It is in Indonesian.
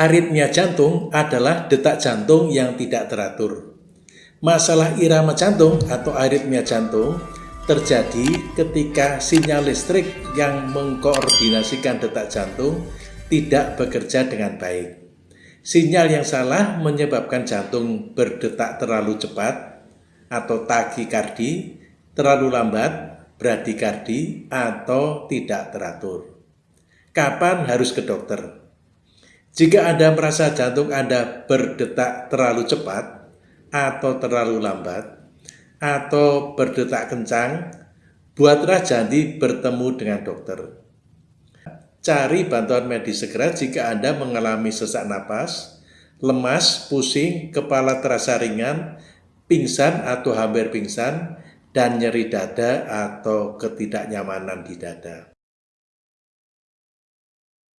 Aritmia jantung adalah detak jantung yang tidak teratur. Masalah irama jantung atau aritmia jantung terjadi ketika sinyal listrik yang mengkoordinasikan detak jantung tidak bekerja dengan baik. Sinyal yang salah menyebabkan jantung berdetak terlalu cepat atau takikardi, terlalu lambat, bradikardi, atau tidak teratur. Kapan harus ke dokter? Jika Anda merasa jantung Anda berdetak terlalu cepat atau terlalu lambat atau berdetak kencang, buatlah janji bertemu dengan dokter. Cari bantuan medis segera jika Anda mengalami sesak napas, lemas, pusing, kepala terasa ringan, pingsan atau hampir pingsan, dan nyeri dada atau ketidaknyamanan di dada.